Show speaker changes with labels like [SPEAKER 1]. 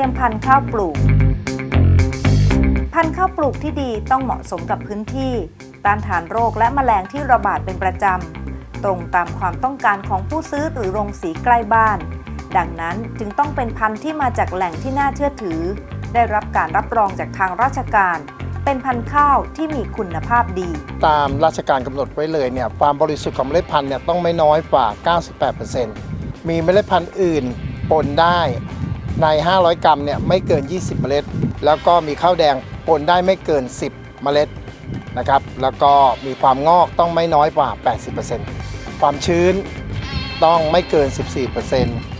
[SPEAKER 1] รียมพันธุ์ข้าวปลูก พันธุ์ข้าวปลูกที่ดีต้องเหมาะสมกับพื้นที่ต้านทานโรคและแมลงที่ระบาดเป็นประจำ ตรงตามความต้องการของผู้ซื้อหรือโรงสีใกล้บ้าน ดังนั้นจึงต้องเป็นพันธุ์ที่มาจากแหล่งที่น่าเชื่อถือ ได้รับการรับรองจากทางราชการเป็นพันธุ์ข้าวที่มีคุณภาพดี
[SPEAKER 2] ตามราชการกำหนดไว้เลยเนี่ยความบริสุทธิ์ของเมล็ดพันธุ์เนี่ยต้องไม่น้อยกว่า 98%มีเมล็ดพันธุ์อื่นปนได้ ใน 500 กรัมเนี่ยไม่เกิน 20 เมล็ด แล้วก็มีข้าวแดงปนได้ไม่เกิน 10 เมล็ดนะครับ แล้วก็มีความงอกต้องไม่น้อยกว่า 80%ความชื้นต้องไม่เกิน 14%